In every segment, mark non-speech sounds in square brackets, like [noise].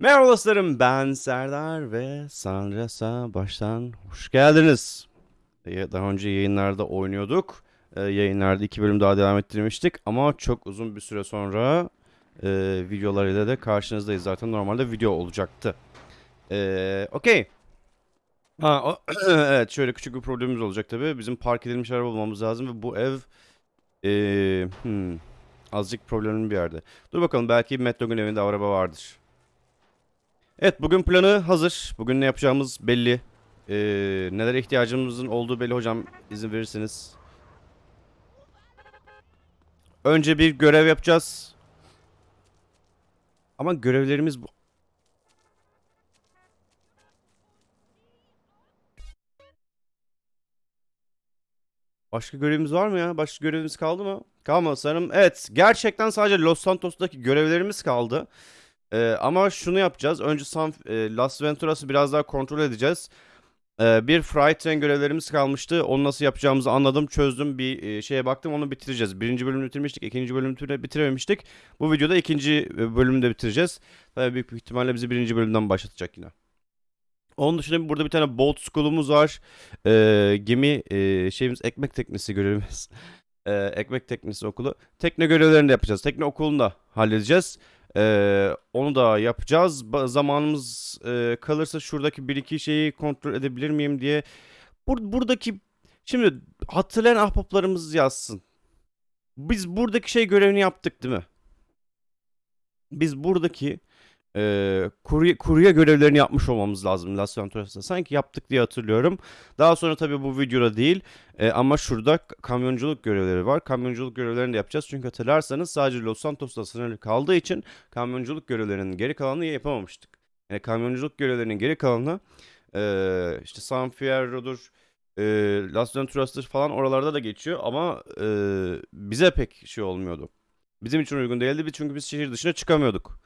Merhaba dostlarım ben Serdar ve Sandras'a baştan hoş geldiniz. Ee, Daha önce yayınlarda oynuyorduk. Ee, Yayınlarda iki bölüm daha devam ettirmiştik ama çok uzun bir süre sonra e, videolarıyla da karşınızdayız. Zaten normalde video olacaktı. Ee, Okey. [clears throat] Evet şöyle küçük bir problemimiz olacak tabii. Bizim park edilmiş araba bulmamız lazım ve bu ev e, hmm, azıcık problemli bir yerde. Dur bakalım belki Dog'un evinde araba vardır. Evet bugün planı hazır. Bugün ne yapacağımız belli. Ee, nelere ihtiyacımızın olduğu belli hocam izin verirseniz. Önce bir görev yapacağız. Ama görevlerimiz bu. Başka görevimiz var mı ya? Başka görevimiz kaldı mı? Kalmadı sanırım. Evet gerçekten sadece Los Santos'taki görevlerimiz kaldı. Ee, ama şunu yapacağız. Önce San, e, Las Venturas'ı biraz daha kontrol edeceğiz. Ee, bir Freight Train görevlerimiz kalmıştı. Onu nasıl yapacağımızı anladım, çözdüm. Bir e, şeye baktım, onu bitireceğiz. Birinci bölümü bitirmiştik, ikinci bölümü bitir- bitirememiştik. Bu videoda ikinci e, bölümü de bitireceğiz. Tabii büyük bir ihtimalle bizi birinci bölümden başlatacak yine. Onun dışında burada bir tane boat school'umuz var. Ee, gemi e, şeyimiz ekmek teknesi görevimiz. [laughs] Ee, ekmek teknesi okulu. Tekne görevlerini de yapacağız. Tekne okulunu da halledeceğiz. Ee, onu da yapacağız. Ba- zamanımız e, kalırsa şuradaki bir iki şeyi kontrol edebilir miyim diye. Bur- buradaki şimdi hatırlayan ahbaplarımız yazsın. Biz buradaki şey görevini yaptık değil mi? Biz buradaki e, kurye, kurye görevlerini yapmış olmamız lazım Las Venturas'ta. Sanki yaptık diye hatırlıyorum. Daha sonra tabii bu videoda değil e, ama şurada kamyonculuk görevleri var. Kamyonculuk görevlerini de yapacağız. Çünkü hatırlarsanız sadece Los Santos'ta sınırlı kaldığı için kamyonculuk görevlerinin geri kalanını yapamamıştık. Yani kamyonculuk görevlerinin geri kalanı e, işte San Fierro'dur, e, Las Venturas'tır falan oralarda da geçiyor ama e, bize pek şey olmuyordu. Bizim için uygun değildi çünkü biz şehir dışına çıkamıyorduk.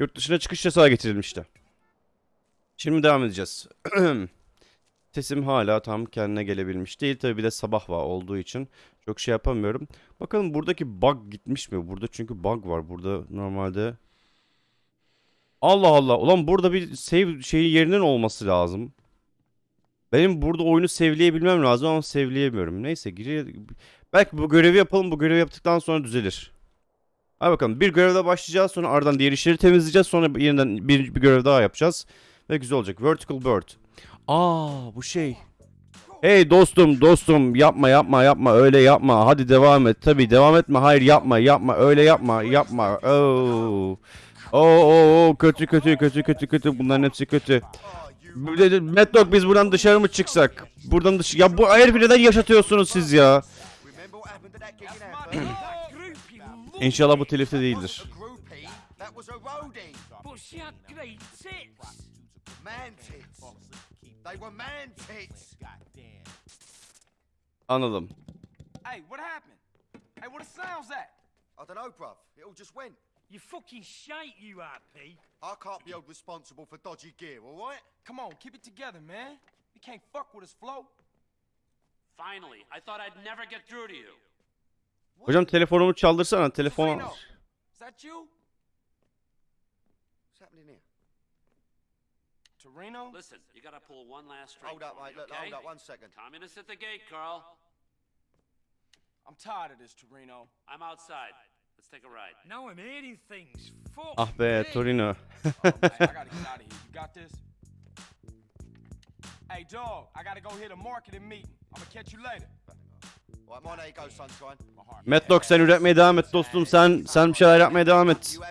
Yurt dışına çıkış yasağı getirilmişti. Şimdi devam edeceğiz. [clears throat] Sesim hala tam kendine gelebilmiş değil. Tabii bir de sabah var olduğu için çok şey yapamıyorum. Bakalım buradaki bug gitmiş mi? Burada çünkü bug var. Burada normalde... Allah Allah. Ulan burada bir save şeyi yerinin olması lazım. Benim burada oyunu sevleyebilmem lazım ama sevleyemiyorum. Neyse giriyor. Belki bu görevi yapalım. Bu görevi yaptıktan sonra düzelir. Hadi bakalım bir görevle başlayacağız sonra ardından diğer işleri temizleyeceğiz sonra yeniden bir, bir görev daha yapacağız ve güzel olacak. Vertical Bird. Aa bu şey. Hey dostum dostum yapma yapma yapma öyle yapma hadi devam et tabi devam etme hayır yapma yapma öyle yapma yapma Oo. Oo, oo, oo, kötü kötü kötü kötü kötü bunların hepsi kötü. Mad Dog biz buradan dışarı mı çıksak? Buradan dış ya bu herifi neden yaşatıyorsunuz siz ya? [clears throat] İnşallah bu telifte değildir. A groupie, that was a roadie. But she had great tits. Man tits. They were man tits. Anladım. Hey, what happened? Hey, what the sound's that? I don't know, bruv. It all just went. You fucking shite, you RP. I can't be held responsible for dodgy gear, all right? Come on, keep it together, man. You can't fuck with us, Flo. Finally, I thought I'd never get through to you. Hocam telefonumu çaldırsana telefon. Reno, is that you? What's happening here? Torino? Listen, you gotta pull one last string. Hold up, mate. Look, okay? hold up one second. Communists at the gate, Carl. I'm tired of this, Torino. I'm outside. Let's take a ride. Now I'm hearing things. Fuck. Ah be Torino. Oh, [laughs] man, I gotta get out of here. You got this? Hey, dog, I gotta go hit a marketing meeting. I'm gonna catch you later. You Dog sen üretmeye devam et dostum. Sen sen bir şeyler yapmaya devam et. You?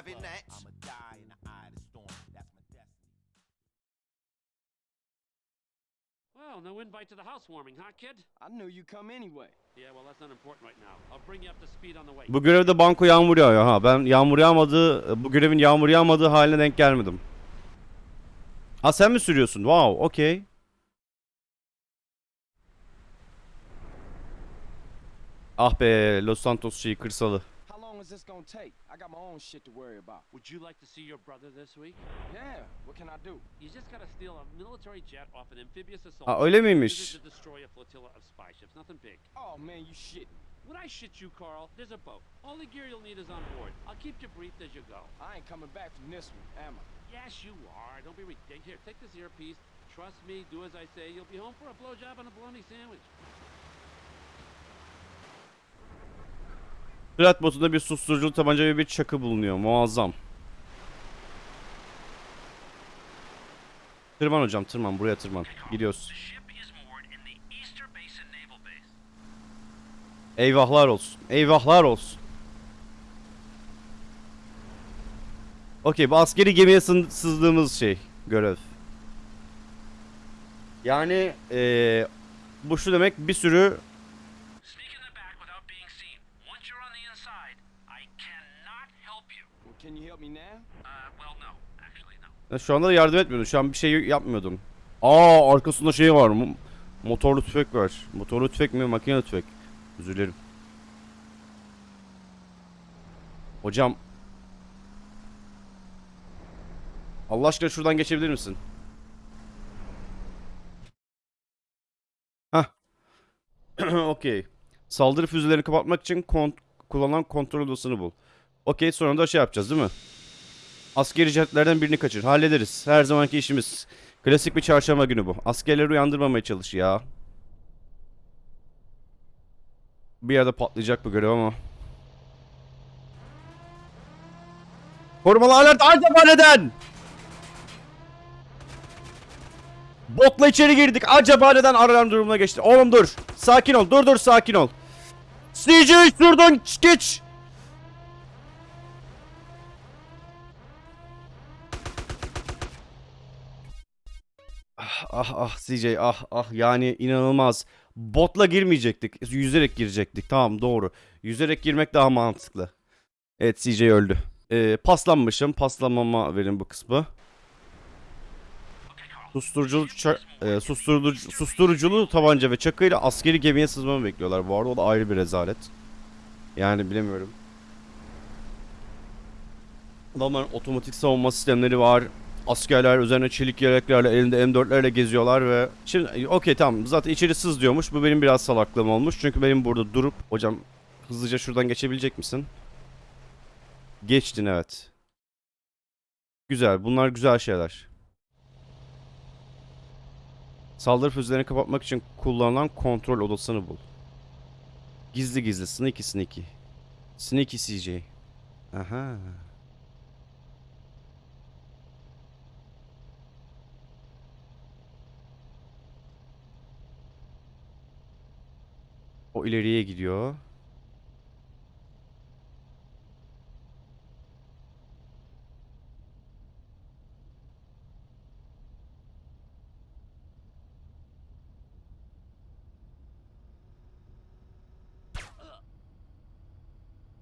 Well, no invite to the housewarming, huh, kid? I knew you'd come anyway. Yeah, well, that's not important right now. I'll bring you up to speed on the way. Bu görevde banko yağmur yağıyor ha. Ben yağmur yağmadığı, bu görevin yağmur yağmadığı haline denk gelmedim. Ha sen mi sürüyorsun? Wow, okey. Ah be, Los Santos şeyi kırsalı. How long is this gonna take? I got my own shit to worry about. Would you like to see your brother this week? Yeah, what can I do? You just gotta steal a military jet off an amphibious assault. Ha öyle ship and miymiş? to destroy a flotilla of spy ships. Nothing big. Oh man, you shitting. When I shit you, Carl, there's a boat. All the gear you'll need is on board. I'll keep you briefed as you go. I ain't coming back from this one, am I? Yes, you are. Don't be ridiculous. Here, take this earpiece. Trust me, do as I say. You'll be home for a blowjob and a bologna sandwich. Flat botunda bir susturuculu tabanca ve bir çakı bulunuyor. Muazzam. Tırman hocam tırman buraya tırman. Gidiyoruz. Eyvahlar olsun. Eyvahlar olsun. Okey bu askeri gemiye sızdığımız şey. Görev. Yani eee bu şu demek bir sürü Sneak in the back without being seen. Once you're on the inside, I cannot help you. Well, can you help me now? Uh, well, no. Actually, no. Ya Şu anda da yardım etmiyordum. Şu an bir şey yapmıyordum. Aa arkasında şey var. mo- Motorlu tüfek var. Motorlu tüfek mi? Makine tüfek. Özür. Hocam. Allah aşkına şuradan geçebilir misin? Hah. [clears throat] Okey. Saldırı füzelerini kapatmak için kont kullanılan kontrol odasını bul. Okey sonra da şey yapacağız değil mi? Askeri jetlerden birini kaçır. Hallederiz. Her zamanki işimiz. Klasik bir çarşamba günü bu. Askerleri uyandırmamaya çalış ya. Bir yerde patlayacak bu görev ama. Korumalı alert acaba neden? Botla içeri girdik. Acaba neden alarm durumuna geçti? Oğlum dur. Sakin ol. Dur dur sakin ol. CJ şuradan geç. Ah ah CJ ah ah yani inanılmaz. Botla girmeyecektik. Yüzerek girecektik. Tamam doğru. Yüzerek girmek daha mantıklı. Evet CJ öldü. Ee, paslanmışım. Paslanmama verin bu kısmı. Susturuculu, e, susturucu, susturuculu tabanca ve çakıyla askeri gemiye sızmamı bekliyorlar. Bu arada o da ayrı bir rezalet. Yani bilemiyorum. Adamların otomatik savunma sistemleri var. Askerler üzerine çelik yeleklerle elinde M4'lerle geziyorlar ve şimdi okey tamam zaten içeri sız diyormuş. Bu benim biraz salaklığım olmuş. Çünkü benim burada durup hocam hızlıca şuradan geçebilecek misin? Geçtin evet. Güzel. Bunlar güzel şeyler. Saldırı füzelerini kapatmak için kullanılan kontrol odasını bul. Gizli gizli. Sneaky sneaky. Sneaky CJ. Aha. O ileriye gidiyor.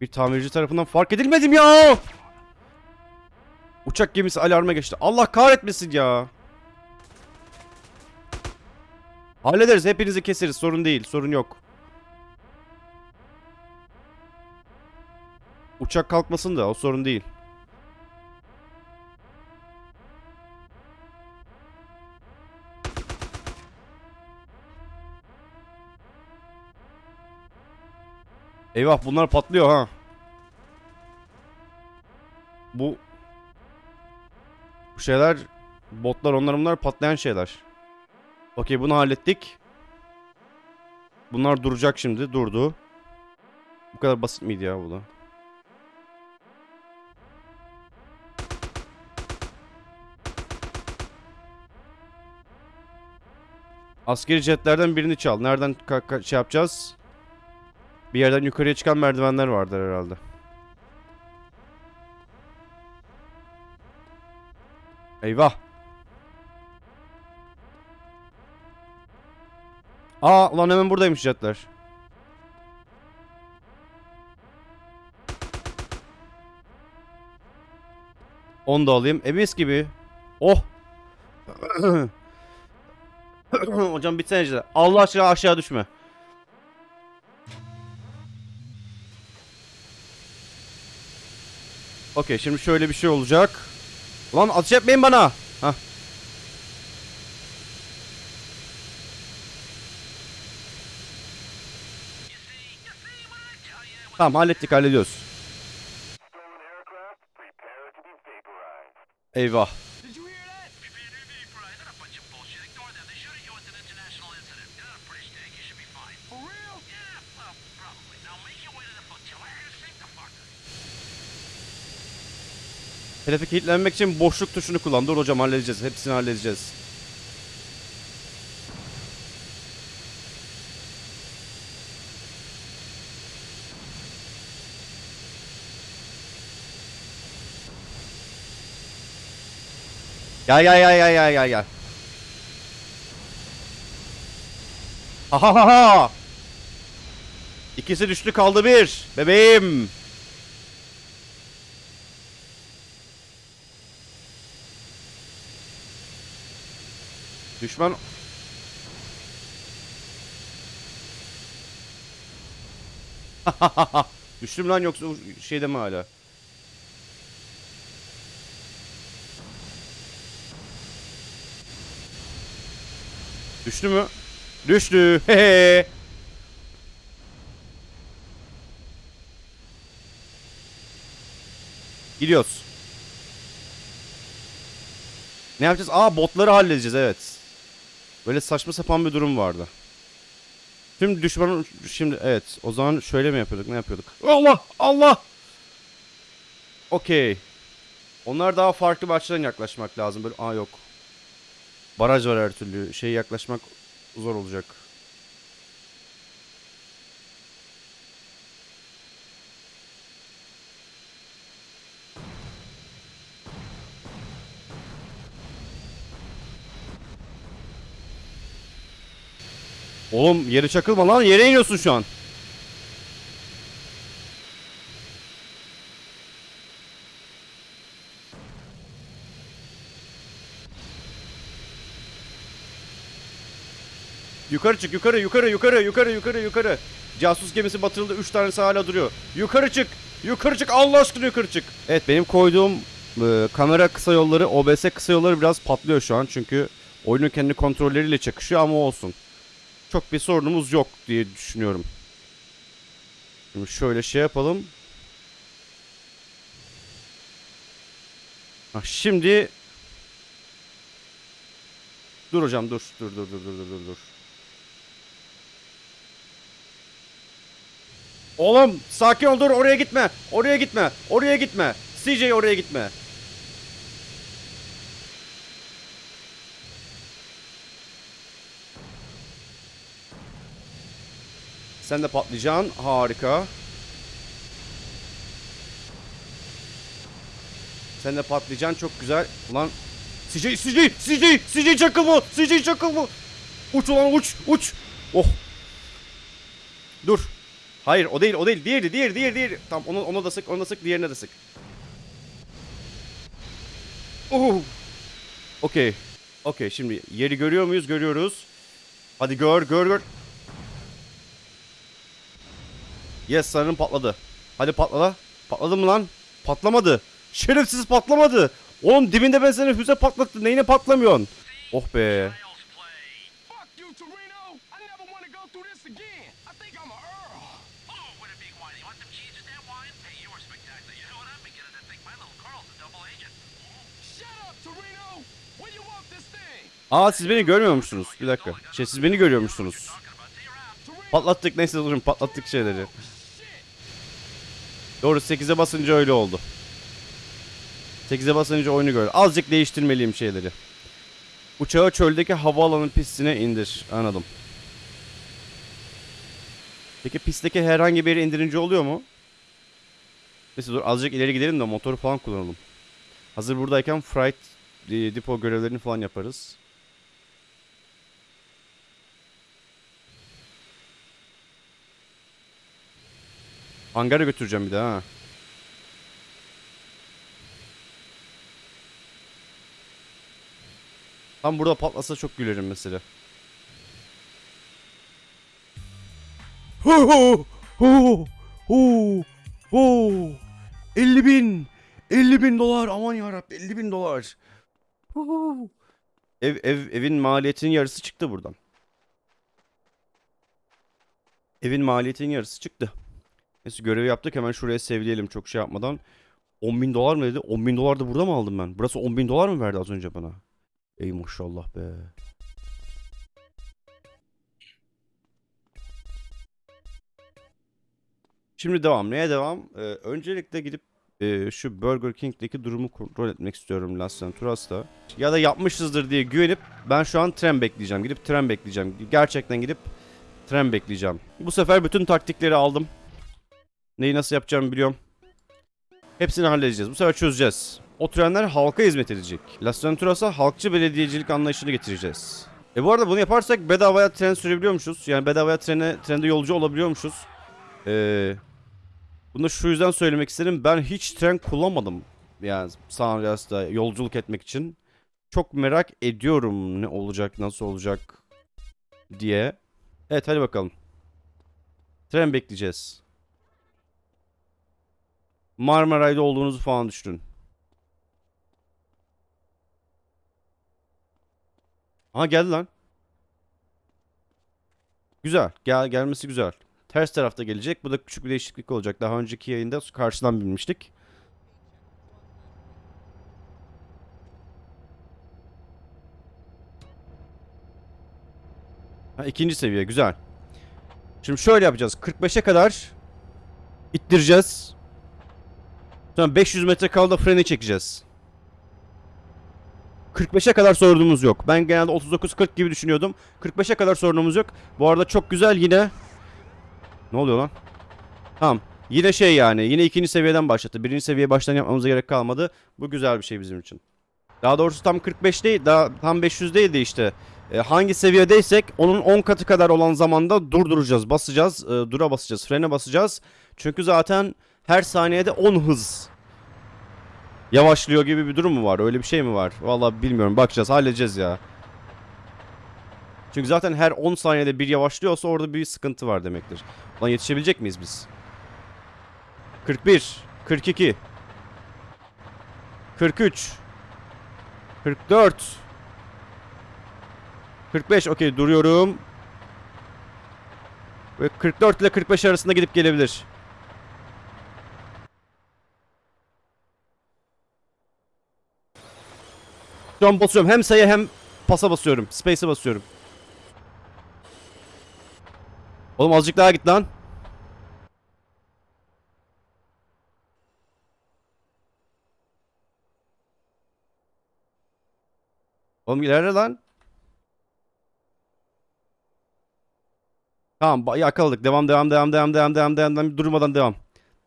Bir tamirci tarafından fark edilmedim ya. Uçak gemisi alarma geçti. Allah kahretmesin ya. Hallederiz. Hepinizi keseriz. Sorun değil. Sorun yok. Uçak kalkmasın da o sorun değil. Eyvah bunlar patlıyor ha. Bu bu şeyler botlar onlar bunlar patlayan şeyler. Okey bunu hallettik. Bunlar duracak şimdi. Durdu. Bu kadar basit miydi ya bu da? Askeri jetlerden birini çal. Nereden şey yapacağız? Bir yerden yukarıya çıkan merdivenler vardır herhalde. Eyvah. Aa lan hemen buradaymış jetler. Onu da alayım. E mis gibi. Oh. [clears throat] [clears throat] Hocam bitsene jetler. Allah aşkına aşağı düşme. Okey şimdi şöyle bir şey olacak. Lan ateş etmeyin bana. Hah. Tamam hallettik hallediyoruz. Eyvah. Did you hear that? They're a bunch of bullshit. Ignore them. They shooting you with an international incident. You're not a British tank. You should be fine. For real? Yeah, well, probably. Now make your way to the flotilla and sink the fucker. Hedefe kilitlenmek için boşluk tuşunu kullan. Dur hocam halledeceğiz. Hepsini halledeceğiz. Gel gel gel gel gel gel gel. Ha ha ha ha. İkisi düştü kaldı bir. Bebeğim. Düşman [laughs] Düştüm lan yoksa şeyde mi hala? Düştü mü? Düştü. [laughs] Hehe. Gidiyoruz. Ne yapacağız? Aa botları halledeceğiz evet. Böyle saçma sapan bir durum vardı. Tüm düşmanın şimdi evet o zaman şöyle mi yapıyorduk ne yapıyorduk? Allah Allah. Okey. Onlar daha farklı bir açıdan yaklaşmak lazım. Böyle aa yok. Baraj var her türlü. Şey yaklaşmak zor olacak. Oğlum yere çakılma lan yere iniyorsun şu an. Yukarı çık yukarı yukarı yukarı yukarı yukarı yukarı. Casus gemisi batırıldı 3 tanesi hala duruyor. Yukarı çık. Yukarı çık Allah aşkına yukarı çık. Evet benim koyduğum e, kamera kısa yolları OBS kısa yolları biraz patlıyor şu an. Çünkü oyunun kendi kontrolleriyle çakışıyor ama olsun çok bir sorunumuz yok diye düşünüyorum. Şimdi şöyle şey yapalım. Ha, şimdi Dur hocam dur. Dur dur dur dur dur dur. Oğlum sakin ol dur oraya gitme. Oraya gitme. Oraya gitme. CJ oraya gitme. Sen de patlayacaksın. Harika. Sen de patlayacaksın. Çok güzel. Ulan CJ, CJ, CJ, CJ çakıl mı? CJ çakıl? Uç ulan uç, uç. Oh. Dur. Hayır o değil, o değil. Diğeri, diğeri, diğeri, diğeri. Tamam onu, ona da sık, ona da sık, diğerine de sık. Oh. Okey. Okey şimdi yeri görüyor muyuz? Görüyoruz. Hadi gör, gör, gör. Yes sanırım patladı. Hadi patla. Patladı mı lan? Patlamadı. Şerefsiz patlamadı. Oğlum dibinde ben sana füze patlattım. Neyine patlamıyorsun? Oh be. Aa siz beni görmüyormuşsunuz. Bir dakika. Şey siz beni görüyormuşsunuz. Patlattık neyse durun patlattık şeyleri. Doğru 8'e basınca öyle oldu. 8'e basınca oyunu gör. Azıcık değiştirmeliyim şeyleri. Uçağı çöldeki havaalanı pistine indir. Anladım. Peki pistteki herhangi bir indirince oluyor mu? Neyse dur azıcık ileri gidelim de motoru falan kullanalım. Hazır buradayken freight e, depo görevlerini falan yaparız. Hangara götüreceğim bir daha ha. Tam burada patlasa çok gülerim mesela. Ho ho ho ho ho 50 bin 50 bin dolar aman yarabbim 50 bin dolar. Hu. Ev, ev, evin maliyetinin yarısı çıktı buradan. Evin maliyetinin yarısı çıktı. Neyse görevi yaptık hemen şuraya sevleyelim çok şey yapmadan. 10 bin dolar mı dedi? 10 bin dolar da burada mı aldım ben? Burası 10 bin dolar mı verdi az önce bana? Ey maşallah be. Şimdi devam. Neye devam? Ee, öncelikle gidip e, şu Burger King'deki durumu kontrol etmek istiyorum Las Venturas'ta. Ya da yapmışızdır diye güvenip ben şu an tren bekleyeceğim. Gidip tren bekleyeceğim. Gerçekten gidip tren bekleyeceğim. Bu sefer bütün taktikleri aldım. Neyi nasıl yapacağımı biliyorum. Hepsini halledeceğiz. Bu sefer çözeceğiz. O trenler halka hizmet edecek. Las Venturas'a halkçı belediyecilik anlayışını getireceğiz. E bu arada bunu yaparsak bedavaya tren sürebiliyormuşuz. Yani bedavaya trene, trende yolcu olabiliyormuşuz. Ee, bunu da şu yüzden söylemek istedim. Ben hiç tren kullanmadım. Yani San Andreas'ta yolculuk etmek için. Çok merak ediyorum ne olacak, nasıl olacak diye. Evet hadi bakalım. Tren bekleyeceğiz. Marmaray'da olduğunuzu falan düşünün. Aha geldi lan. Güzel. Gel gelmesi güzel. Ters tarafta gelecek. Bu da küçük bir değişiklik olacak. Daha önceki yayında karşıdan binmiştik. Ha, ikinci seviye güzel. Şimdi şöyle yapacağız. 45'e kadar ittireceğiz. Sonra 500 metre kaldı freni çekeceğiz. 45'e kadar sorunumuz yok. Ben genelde 39-40 gibi düşünüyordum. 45'e kadar sorunumuz yok. Bu arada çok güzel yine. Ne oluyor lan? Tamam. Yine şey yani. Yine ikinci seviyeden başlattı. Birinci seviye baştan yapmamıza gerek kalmadı. Bu güzel bir şey bizim için. Daha doğrusu tam 45 değil. Daha tam 500 değil de işte. E, hangi seviyedeysek onun 10 katı kadar olan zamanda durduracağız. Basacağız. e, dura basacağız. Frene basacağız. Çünkü zaten her saniyede 10 hız yavaşlıyor gibi bir durum mu var? Öyle bir şey mi var? Vallahi bilmiyorum. Bakacağız, halledeceğiz ya. Çünkü zaten her 10 saniyede bir yavaşlıyorsa orada bir sıkıntı var demektir. Lan yetişebilecek miyiz biz? 41, 42, 43, 44, 45. Okey duruyorum. Ve 44 ile 45 arasında gidip gelebilir. Şu an basıyorum. Hem sayı hem pasa basıyorum. Space'e basıyorum. Oğlum azıcık daha git lan. Oğlum ilerle lan. Tamam yakaladık. Devam devam devam devam devam devam devam. Durmadan devam.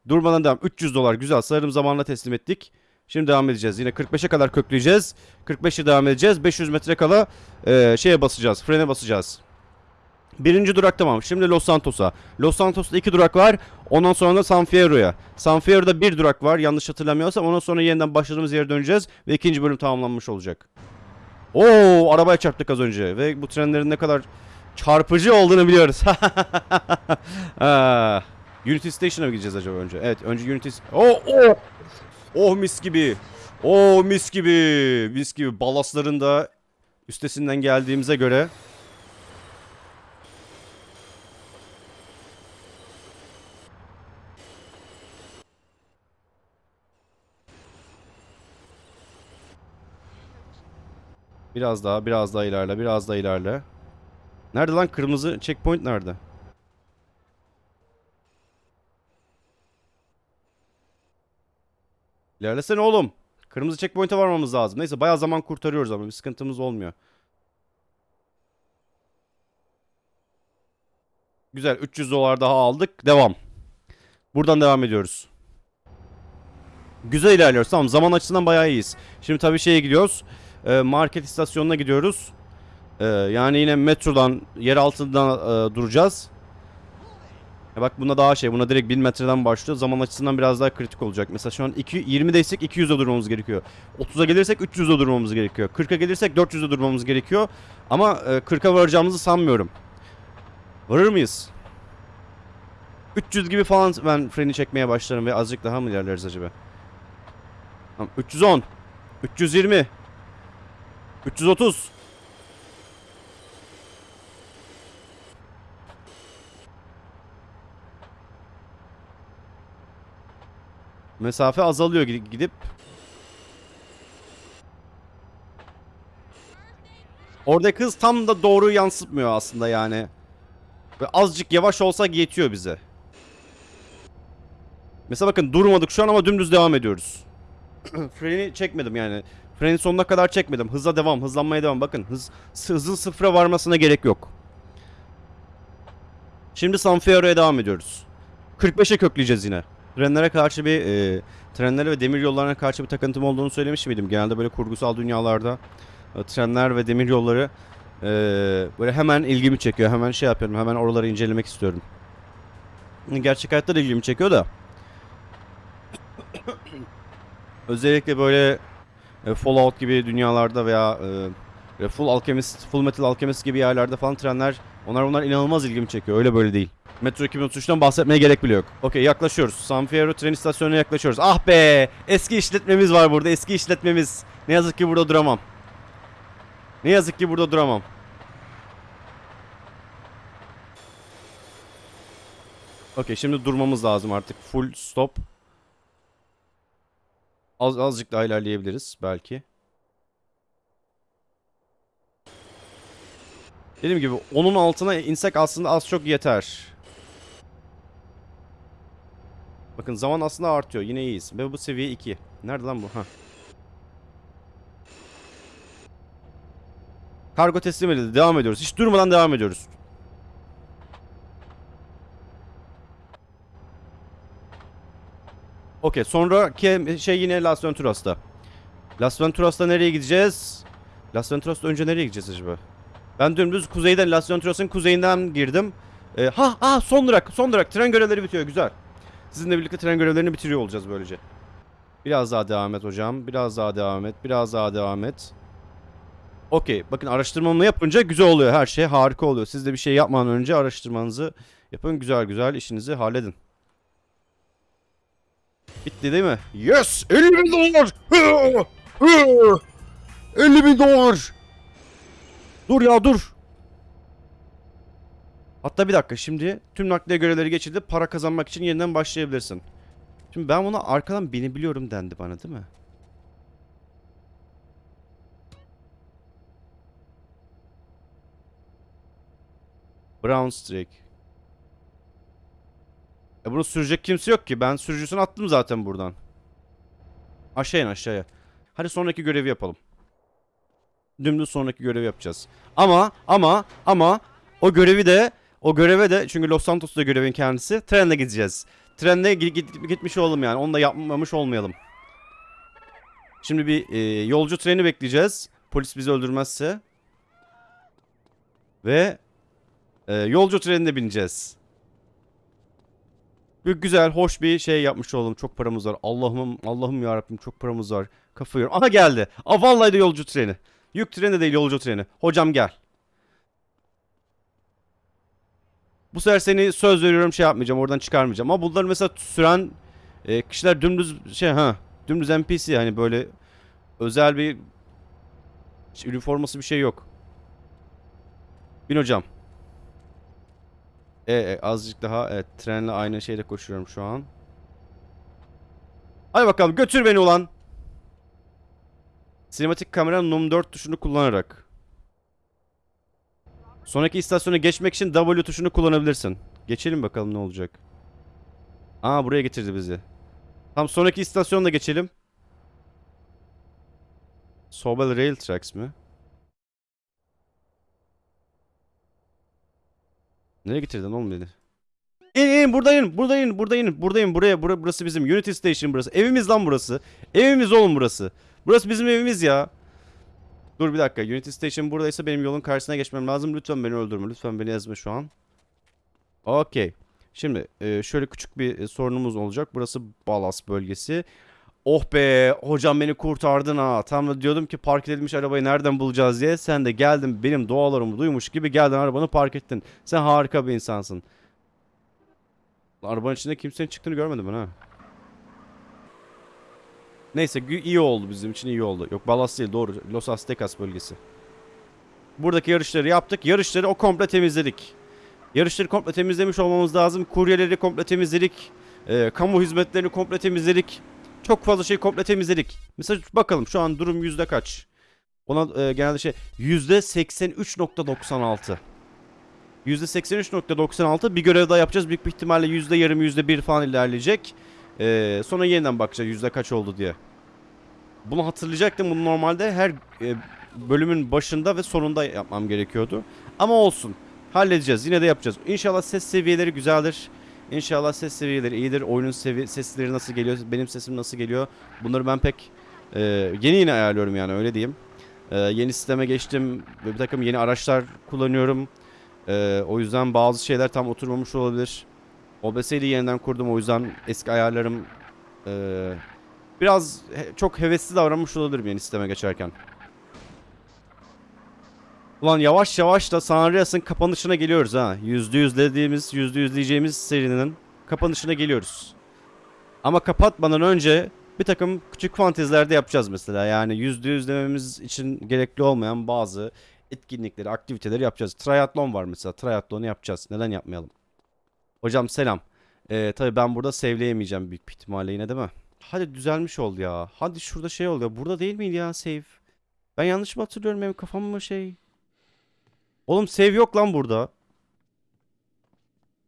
Durmadan devam. 300 dolar güzel. Sarım zamanla teslim ettik. Şimdi devam edeceğiz. Yine 45'e kadar kökleyeceğiz. 45'e devam edeceğiz. 500 metre kala e, şeye basacağız. Frene basacağız. Birinci durak tamam. Şimdi Los Santos'a. Los Santos'ta iki durak var. Ondan sonra da San Fierro'ya. San Fierro'da bir durak var. Yanlış hatırlamıyorsam. Ondan sonra yeniden başladığımız yere döneceğiz. Ve ikinci bölüm tamamlanmış olacak. Oo, arabaya çarptık az önce. Ve bu trenlerin ne kadar çarpıcı olduğunu biliyoruz. [laughs] Ha, Unity Station'a mı gideceğiz acaba önce? Evet önce Unity... Oh, oh! Oh mis gibi. Oh mis gibi. Mis gibi. Balasların da üstesinden geldiğimize göre. Biraz daha, biraz daha ilerle, biraz daha ilerle. Nerede lan kırmızı checkpoint nerede? İlerlesene oğlum. Kırmızı checkpoint'e varmamız lazım. Neyse bayağı zaman kurtarıyoruz ama bir sıkıntımız olmuyor. Güzel 300 dolar daha aldık. Devam. Buradan devam ediyoruz. Güzel ilerliyoruz. Tamam zaman açısından bayağı iyiyiz. Şimdi tabii şeye gidiyoruz. Ee, market istasyonuna gidiyoruz. Ee, yani yine metrodan, yer altından e, duracağız. Ya bak buna daha şey, buna direkt 1000 metreden başlıyor. Zaman açısından biraz daha kritik olacak. Mesela şu an 2, 20'deysek 200'de durmamız gerekiyor. 30'a gelirsek 300'de durmamız gerekiyor. 40'a gelirsek 400'de durmamız gerekiyor. Ama e, 40'a varacağımızı sanmıyorum. Varır mıyız? 300 gibi falan ben freni çekmeye başlarım ve azıcık daha mı ilerleriz acaba? Tamam, 310 320 330 Mesafe azalıyor gidip. Oradaki hız tam da doğru yansıtmıyor aslında yani. Ve azıcık yavaş olsa yetiyor bize. Mesela bakın durmadık şu an ama dümdüz devam ediyoruz. [clears throat] Freni çekmedim yani. Freni sonuna kadar çekmedim. Hıza devam, hızlanmaya devam. Bakın hız, hızın sıfıra varmasına gerek yok. Şimdi San Fierro'ya devam ediyoruz. 45'e kökleyeceğiz yine. Trenlere karşı bir e, trenlere ve demir yollarına karşı bir takıntım olduğunu söylemiş miydim? Genelde böyle kurgusal dünyalarda e, trenler ve demir yolları e, böyle hemen ilgimi çekiyor. Hemen şey yapıyorum. Hemen oraları incelemek istiyorum. Gerçek hayatta da ilgimi çekiyor da. [coughs] Özellikle böyle e, Fallout gibi dünyalarda veya e, Full Alchemist, Full Metal Alchemist gibi yerlerde falan trenler onlar onlar inanılmaz ilgimi çekiyor. Öyle böyle değil. Metro 2033'ten bahsetmeye gerek bile yok. Okey yaklaşıyoruz. San Fierro tren istasyonuna yaklaşıyoruz. Ah be! Eski işletmemiz var burada. Eski işletmemiz. Ne yazık ki burada duramam. Ne yazık ki burada duramam. Okey şimdi durmamız lazım artık. Full stop. Az, azıcık daha ilerleyebiliriz belki. Dediğim gibi onun altına insek aslında az çok yeter. Bakın zaman aslında artıyor. Yine iyiyiz. Ve bu seviye 2. Nerede lan bu? Ha. Kargo teslim edildi. Devam ediyoruz. Hiç durmadan devam ediyoruz. Okey. Sonraki şey yine Las Venturas'ta. Las Venturas'ta nereye gideceğiz? Las Venturas'ta önce nereye gideceğiz acaba? Ben dümdüz kuzeyden, Las Venturas'ın kuzeyinden girdim. Ee, ha ha son durak, son durak. Tren görevleri bitiyor. Güzel. Sizinle birlikte tren görevlerini bitiriyor olacağız böylece. Biraz daha devam et hocam. Biraz daha devam et. Biraz daha devam et. Okey. Bakın araştırmamı yapınca güzel oluyor her şey. Harika oluyor. Siz de bir şey yapmadan önce araştırmanızı yapın. Güzel güzel işinizi halledin. Bitti değil mi? Yes! 50 bin dolar! 50 bin dolar! Dur ya dur. Hatta bir dakika şimdi tüm nakliye görevleri geçildi. Para kazanmak için yeniden başlayabilirsin. Şimdi ben buna arkadan binebiliyorum dendi bana değil mi? Brown Streak. E bunu sürecek kimse yok ki. Ben sürücüsünü attım zaten buradan. Aşağı in aşağıya. Hadi sonraki görevi yapalım. Dümdüz sonraki görevi yapacağız. Ama ama ama o görevi de o göreve de çünkü Los Santos'ta görevin kendisi trenle gideceğiz. Trenle gi- git- gitmiş olalım yani. Onu da yapmamış olmayalım. Şimdi bir e, yolcu treni bekleyeceğiz. Polis bizi öldürmezse. Ve e, yolcu trenine bineceğiz. Bir güzel, hoş bir şey yapmış oldum. Çok paramız var. Allah'ım, Allah'ım ya Rabbim çok paramız var. Kafa yiyorum. Aha geldi. Aa vallahi de yolcu treni. Yük treni de değil yolcu treni. Hocam gel. Bu sefer seni söz veriyorum şey yapmayacağım. Oradan çıkarmayacağım. Ama bunları mesela süren e, kişiler dümdüz şey ha. Dümdüz NPC hani böyle özel bir üniforması bir şey yok. Bin hocam. E, e, azıcık daha evet trenle aynı şeyde koşuyorum şu an. Hadi bakalım götür beni ulan. Sinematik kamera num 4 tuşunu kullanarak. Sonraki istasyona geçmek için W tuşunu kullanabilirsin. Geçelim bakalım ne olacak. Aa buraya getirdi bizi. Tam sonraki istasyonda geçelim. Sobel Rail Tracks mi? Nereye getirdin oğlum beni? İn in buradayım buradayım buradayım buradayım buraya bura, burası bizim Unity Station burası evimiz lan burası evimiz oğlum burası burası bizim evimiz ya Dur bir dakika. Unity Station buradaysa benim yolun karşısına geçmem lazım. Lütfen beni öldürme. Lütfen beni ezme şu an. Okey. Şimdi e, şöyle küçük bir e, sorunumuz olacak. Burası Balas bölgesi. Oh be! Hocam beni kurtardın ha. Tam da diyordum ki park edilmiş arabayı nereden bulacağız diye. Sen de geldin benim dualarımı duymuş gibi geldin arabanı park ettin. Sen harika bir insansın. Arabanın içinde kimsenin çıktığını görmedim ben ha. Neyse iyi oldu bizim için iyi oldu. Yok Balas değil doğru. Los Aztecas bölgesi. Buradaki yarışları yaptık. Yarışları o komple temizledik. Yarışları komple temizlemiş olmamız lazım. Kuryeleri komple temizledik. Ee, kamu hizmetlerini komple temizledik. Çok fazla şey komple temizledik. Mesela bakalım şu an durum yüzde kaç? Ona e, genelde şey yüzde 83.96. Yüzde 83.96 bir görev daha yapacağız. Büyük bir ihtimalle yüzde yarım yüzde bir falan ilerleyecek. Ee, sonra yeniden bakacağız yüzde kaç oldu diye. Bunu hatırlayacaktım. Bunu normalde her e, bölümün başında ve sonunda yapmam gerekiyordu. Ama olsun. Halledeceğiz. Yine de yapacağız. İnşallah ses seviyeleri güzeldir. İnşallah ses seviyeleri iyidir. Oyunun sevi sesleri nasıl geliyor? Benim sesim nasıl geliyor? Bunları ben pek e, yeni yeni ayarlıyorum yani öyle diyeyim. E, yeni sisteme geçtim. Bir takım yeni araçlar kullanıyorum. E, o yüzden bazı şeyler tam oturmamış olabilir. OBS'yi de yeniden kurdum. O yüzden eski ayarlarım e, biraz he- çok hevesli davranmış olabilirim yeni sisteme geçerken. Ulan yavaş yavaş da San Andreas'ın kapanışına geliyoruz ha. %100 dediğimiz, %100 diyeceğimiz serinin kapanışına geliyoruz. Ama kapatmadan önce bir takım küçük fanteziler de yapacağız mesela. Yani %100 dememiz için gerekli olmayan bazı etkinlikleri, aktiviteleri yapacağız. Triatlon var mesela. Triatlonu yapacağız. Neden yapmayalım? Hocam selam. Ee, tabii ben burada save'leyemeyeceğim büyük bir ihtimalle yine değil mi? Hadi düzelmiş oldu ya. Hadi şurada şey oluyor. Burada değil miydi ya save? Ben yanlış mı hatırlıyorum? Benim kafam mı şey? Oğlum save yok lan burada.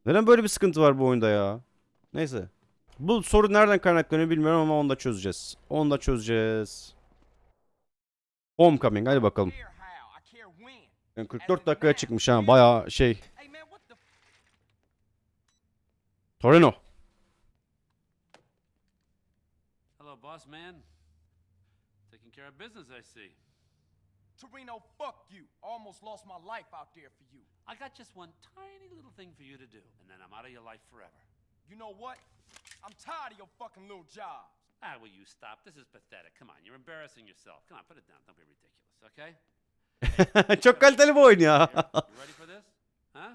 Neden böyle bir sıkıntı var bu oyunda ya? Neyse. Bu soru nereden kaynaklanıyor bilmiyorum ama onu da çözeceğiz. Onu da çözeceğiz. Homecoming hadi bakalım. Yani 44 dakikaya çıkmış ha bayağı şey. Torino. Hello, boss man. Taking care of business, I see. Torino, fuck you. Almost lost my life out there for you. I got just one tiny little thing for you to do, and then I'm out of your life forever. You know what? I'm tired of your fucking little jobs. Ah, will you stop? This is pathetic. Come on, you're embarrassing yourself. Come on, put it down. Don't be ridiculous, okay? Çok kaliteli bir oyun ya. Here, you ready for this? Huh?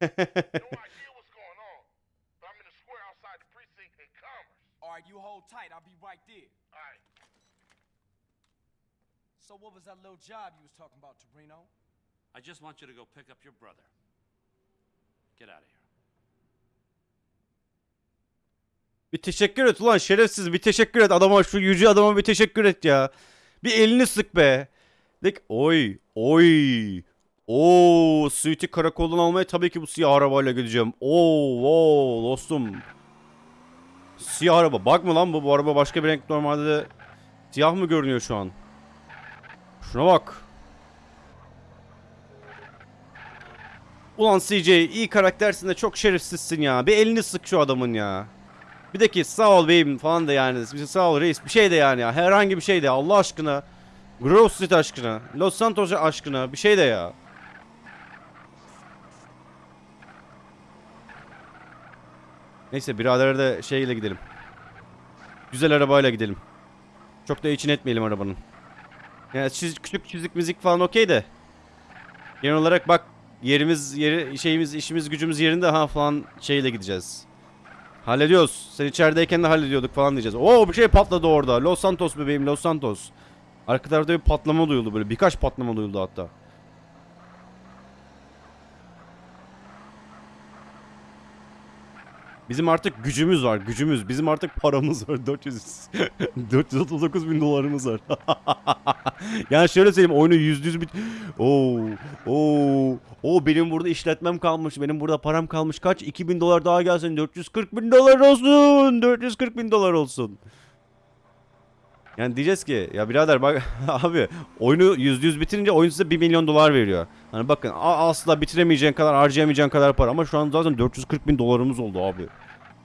[laughs] right, you hold tight. I'll be right there. All right. So what was that little job you was talking about, Torino? I just want you to go pick up your brother. Get out of here. Bir teşekkür et ulan şerefsiz bir teşekkür et adama şu yüce adama bir teşekkür et ya. Bir elini sık be. Dik oy oy. Oo suiti karakoldan almaya tabii ki bu siyah arabayla gideceğim. Oo, oo dostum. Siyah araba. Bakma lan bu bu araba başka bir renk normalde de siyah mı görünüyor şu an? Şuna bak. Ulan CJ iyi karaktersin de çok şerefsizsin ya. Bir elini sık şu adamın ya. Bir de ki sağ ol beyim falan da yani. Şey, Sağ ol reis bir şey de yani ya. Herhangi bir şey de Allah aşkına. Grove Street aşkına. Los Santos aşkına. Bir şey de ya. Neyse birader de şeyle gidelim. Güzel arabayla gidelim. Çok da için etmeyelim arabanın. Yani çiz, küçük çizik müzik falan okey de. Genel olarak bak yerimiz yeri şeyimiz işimiz gücümüz yerinde ha falan şeyle gideceğiz. Hallediyoruz. Sen içerideyken de hallediyorduk falan diyeceğiz. Oo bir şey patladı orada. Los Santos bebeğim Los Santos. Arka tarafta bir patlama duyuldu böyle. Birkaç patlama duyuldu hatta. Bizim artık gücümüz var. Gücümüz. Bizim artık paramız var. [laughs] 400 439 bin dolarımız var. [laughs] yani şöyle söyleyeyim oyunu yüzde yüz bit... Oo, oo, oo benim burada işletmem kalmış. Benim burada param kalmış. Kaç? 2000 dolar daha gelsin. 440 bin dolar olsun. 440 bin dolar olsun. Yani diyeceğiz ki ya birader bak [laughs] abi oyunu yüzde yüz bitirince oyun size 1 milyon dolar veriyor. Hani bakın asla bitiremeyeceğin kadar harcayamayacağın kadar para ama şu an zaten 440 bin dolarımız oldu abi.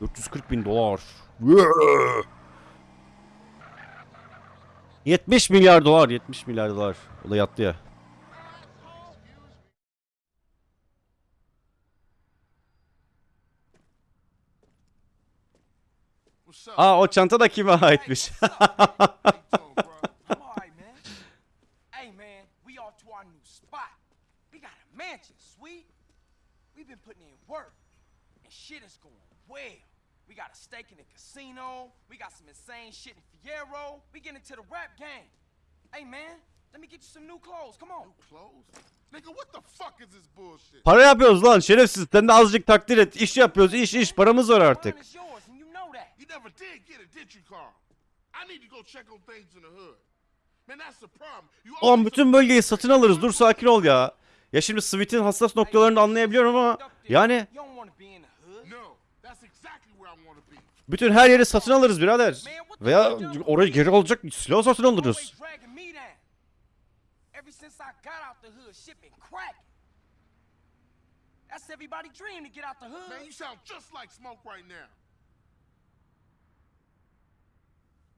440 bin dolar. 70 milyar dolar 70 milyar dolar. O da yattı ya. What's up? Aa o çanta da kime aitmiş? How you doing, bro? I'm all right, man. Hey, man, we off to our new spot. We got a mansion, sweet. We've been putting in work, and shit is going well. We got a stake in the casino. We got some insane shit in Fierro. We get into the rap game. Hey man, let me get you some new clothes. Come on. Clothes? Nigga, what the fuck is this bullshit? Para yapıyoruz lan şerefsiz. Sen de azıcık takdir et. İş yapıyoruz. iş iş. Paramız var artık. Mine is yours, and you never did get it, did you, Carl? I need to go check on things in the hood. Man, that's the problem. You Oğlum always bütün bölgeyi satın alırız. Dur sakin ol ya. Ya şimdi Sweet'in hassas noktalarını anlayabiliyorum ama yani bütün her yeri satın alırız birader. Veya orayı geri alacak silah satın alırız. That's everybody's dream to get out the hood. Man, you sound just like Smoke right now.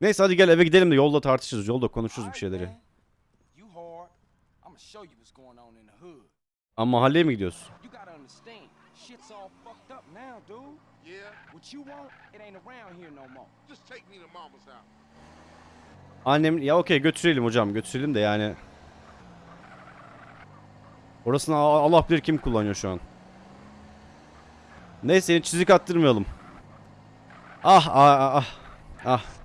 Neyse hadi gel eve gidelim de yolda tartışırız. Yolda konuşuruz bir şeyleri. Ama mahalleye mi gidiyorsun? Annem ya okey götürelim hocam götürelim de yani. Orasını Allah bilir kim kullanıyor şu an. Neyse çizik attırmayalım. Ah ah ah ah.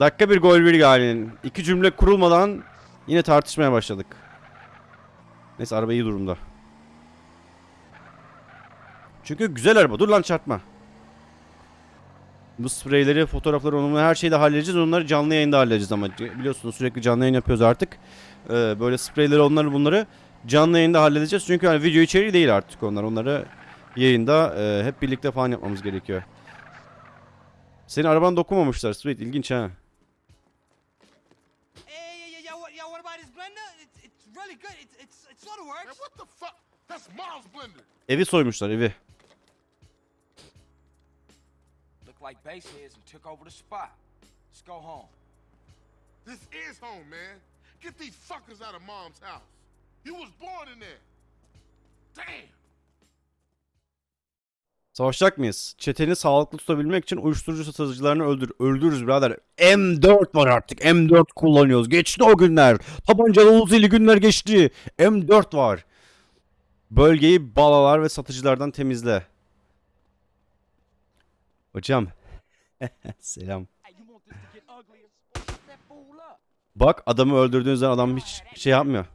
Dakika bir gol bir yani. İki cümle kurulmadan yine tartışmaya başladık. Neyse araba iyi durumda. Çünkü güzel araba. Dur lan çarpma. Bu spreyleri, fotoğrafları, onu her şeyi de halledeceğiz. Onları canlı yayında halledeceğiz ama biliyorsunuz sürekli canlı yayın yapıyoruz artık. Ee, böyle spreyleri, onları bunları canlı yayında halledeceğiz. Çünkü hani video içeriği değil artık onlar. Onları yayında e, hep birlikte falan yapmamız gerekiyor. Senin araban dokunmamışlar. Sweet, ilginç ha. Hey, yeah, yeah, yeah, what, yeah, what about his blender? It's, it's really good. It's, it's, it sort of Man, works. what the fuck? That's Mom's blender. Evi soymuşlar, evi. Look like baseheads and took over the spot. Let's go home. This is home, man. Get these fuckers out of Mom's house. You was born in there. Damn. Savaşacak mıyız? Çeteni sağlıklı tutabilmek için uyuşturucu satıcılarını öldür. Öldürürüz birader. M4 var artık. M4 kullanıyoruz. Geçti o günler. Tabancalı Uzi'li günler geçti. M4 var. Bölgeyi balalar ve satıcılardan temizle. Hocam. [laughs] Selam. Bak adamı öldürdüğünüz zaman adam hiç şey yapmıyor.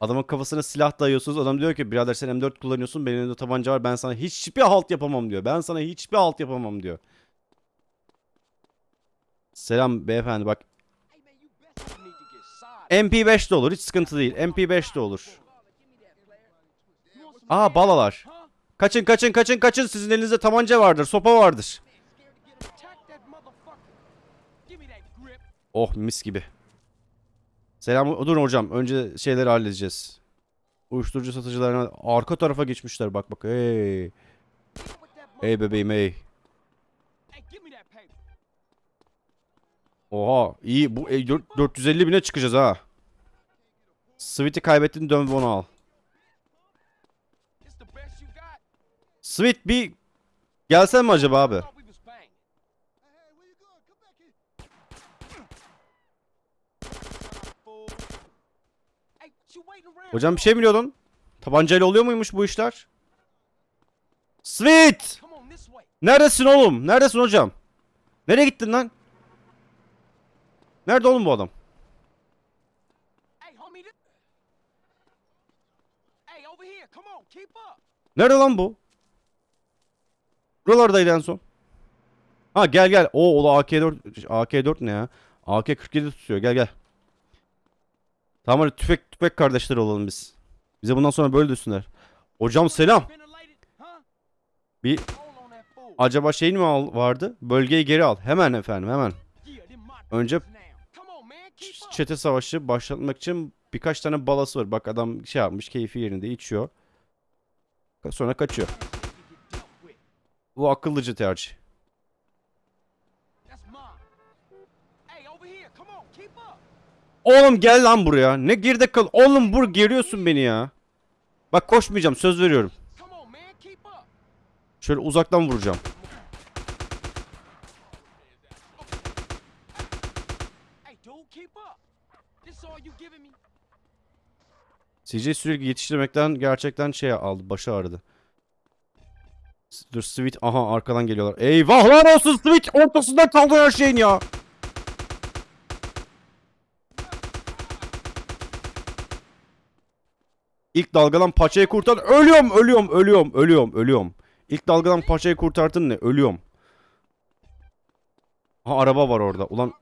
Adamın kafasına silah dayıyorsunuz. Adam diyor ki birader sen M4 kullanıyorsun. Benim elimde tabanca var. Ben sana hiçbir halt yapamam diyor. Ben sana hiçbir halt yapamam diyor. Selam beyefendi bak. Hey, man, you best you need to get side. MP5 de olur. Hiç sıkıntı değil. MP5 de olur. Aa balalar. Kaçın kaçın kaçın kaçın. Sizin elinizde tabanca vardır. Sopa vardır. Oh mis gibi. Selam. Durun hocam. Önce şeyleri halledeceğiz. Uyuşturucu satıcılarına arka tarafa geçmişler. Bak bak. Hey. Hey bebeğim hey. Oha iyi bu e, dört- 450 bine çıkacağız ha. Sweet'i kaybettin dön bunu al. Sweet bir gelsen mi acaba abi? Thought we was banging. Fool. Hey, what you waiting around Hocam bir şey biliyordun? Tabancayla oluyor muymuş bu işler? Sweet! Neredesin oğlum? Neredesin hocam? Nereye gittin lan? Nerede oğlum bu adam? Nerede lan bu? Buralardaydı en son. Ha gel gel. O o da AK4 AK4 ne ya? AK47 tutuyor. Gel gel. Tamam hadi tüfek tüfek kardeşler olalım biz. Bize bundan sonra böyle düşsünler. Hocam selam. Bir acaba şeyin mi vardı? Bölgeyi geri al. Hemen efendim hemen. Önce çete savaşı başlatmak için birkaç tane balası var. Bak adam şey yapmış keyfi yerinde içiyor. Sonra kaçıyor. Bu akıllıca tercih. Oğlum gel lan buraya. Ne geride kal. Oğlum bur geriyorsun beni ya. Bak koşmayacağım söz veriyorum. Şöyle uzaktan vuracağım. CJ sürekli yetiştirmekten gerçekten şey aldı. Başı ağrıdı. Dur Sweet aha arkadan geliyorlar. Eyvahlar olsun Sweet ortasında kaldı her şeyin ya. İlk dalgadan paçayı kurtar. Ölüyorum, ölüyorum, ölüyorum, ölüyorum, ölüyorum. İlk dalgadan paçayı kurtardın ne? Ölüyorum. Ha araba var orada. Ulan.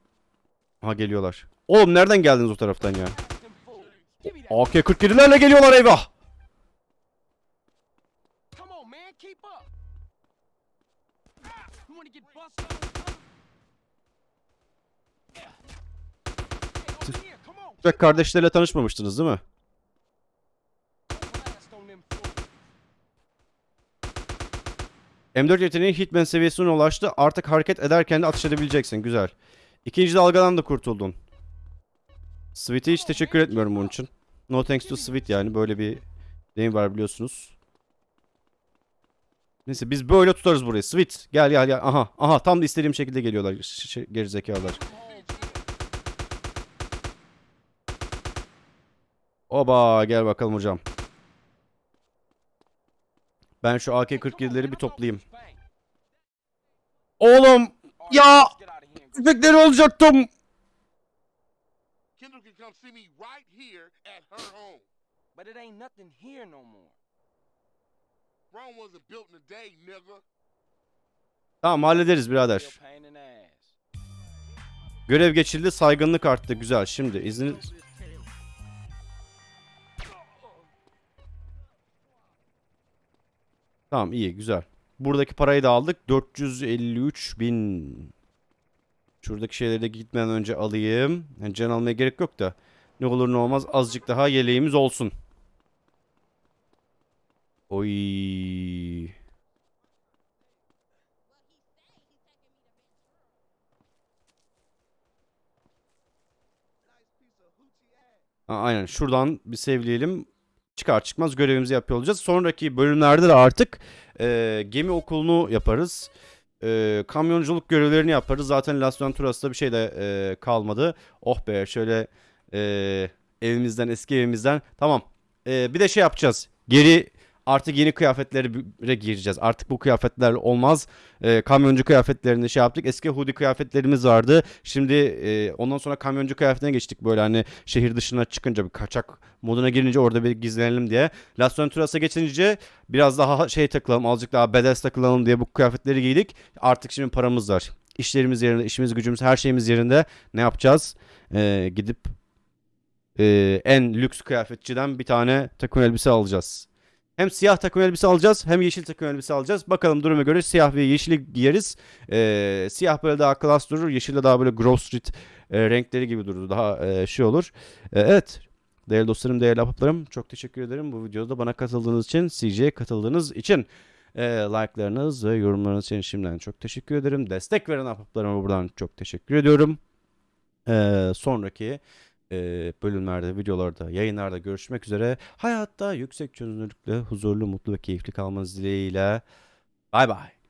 Ha geliyorlar. Oğlum nereden geldiniz o taraftan ya? Them fools. Give me that. AK-47'lerle geliyorlar eyvah. Ve kardeşlerle tanışmamıştınız değil mi? M4 yeteneği Hitman seviyesine ulaştı. Artık hareket ederken de atış edebileceksin. Güzel. İkinci dalgadan da kurtuldun. Sweet'e hiç teşekkür etmiyorum bunun için. No thanks to Sweet yani. Böyle bir deyim var biliyorsunuz. Neyse biz böyle tutarız burayı. Sweet gel gel gel. Aha aha tam da istediğim şekilde geliyorlar. Gerizekalılar. Oba gel bakalım hocam. Ben şu AK-47'leri bir toplayayım. Oğlum ya tüfekleri olacaktım. Kendall can come see me right here at her home. But it ain't nothing here no more. Rome wasn't built in a day, nigga. Tamam hallederiz birader. Görev geçildi saygınlık arttı güzel. Şimdi izniniz... Tamam iyi güzel. Buradaki parayı da aldık. 453 bin. Şuradaki şeyleri de gitmeden önce alayım. Yani can almaya gerek yok da. Ne olur ne olmaz azıcık daha yeleğimiz olsun. Oy. Aynen şuradan bir sevleyelim. Çıkar çıkmaz görevimizi yapıyor olacağız. Sonraki bölümlerde de artık e, gemi okulunu yaparız. E, kamyonculuk görevlerini yaparız. Zaten Las Venturas'ta bir şey de e, kalmadı. Oh be şöyle e, evimizden eski evimizden. Tamam. E, bir de şey yapacağız. Geri artık yeni kıyafetlere gireceğiz. Artık bu kıyafetler olmaz. E, kamyoncu kıyafetlerini şey yaptık. Eski hoodie kıyafetlerimiz vardı. Şimdi e, ondan sonra kamyoncu kıyafetine geçtik. Böyle hani şehir dışına çıkınca bir kaçak moduna girince orada bir gizlenelim diye. Las Venturas'a geçince biraz daha şey takılalım. Azıcık daha badass takılalım diye bu kıyafetleri giydik. Artık şimdi paramız var. İşlerimiz yerinde, işimiz gücümüz, her şeyimiz yerinde. Ne yapacağız? E, gidip e, en lüks kıyafetçiden bir tane takım elbise alacağız. Hem siyah takım elbise alacağız hem yeşil takım elbise alacağız. Bakalım duruma göre siyah ve yeşili giyeriz. Ee, siyah böyle daha klas durur. Yeşil de daha böyle Grove Street e, renkleri gibi durur. Daha e, şey olur. E, evet. Değerli dostlarım, değerli ahbaplarım çok teşekkür ederim bu videoda bana katıldığınız için, CJ'ye katıldığınız için. E, like'larınız ve yorumlarınız için şimdiden çok teşekkür ederim. Destek veren ahbaplarıma buradan çok teşekkür ediyorum. E, sonraki e, bölümlerde, videolarda, yayınlarda görüşmek üzere. Hayatta yüksek çözünürlükle huzurlu, mutlu ve keyifli kalmanız dileğiyle. Bay bay.